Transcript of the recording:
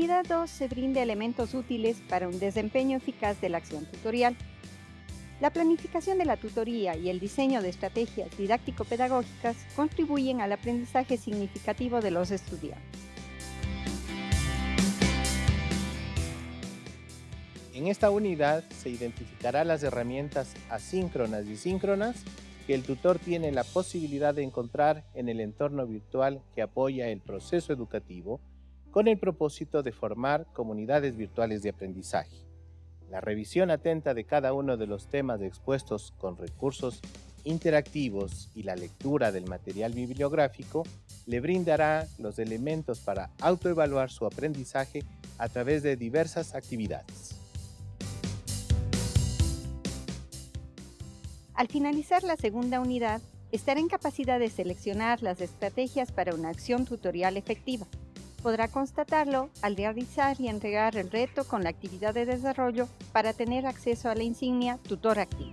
unidad 2 se brinda elementos útiles para un desempeño eficaz de la acción tutorial. La planificación de la tutoría y el diseño de estrategias didáctico-pedagógicas contribuyen al aprendizaje significativo de los estudiantes. En esta unidad se identificará las herramientas asíncronas y síncronas que el tutor tiene la posibilidad de encontrar en el entorno virtual que apoya el proceso educativo con el propósito de formar comunidades virtuales de aprendizaje. La revisión atenta de cada uno de los temas expuestos con recursos interactivos y la lectura del material bibliográfico le brindará los elementos para autoevaluar su aprendizaje a través de diversas actividades. Al finalizar la segunda unidad, estará en capacidad de seleccionar las estrategias para una acción tutorial efectiva. Podrá constatarlo al realizar y entregar el reto con la actividad de desarrollo para tener acceso a la insignia Tutor Activo.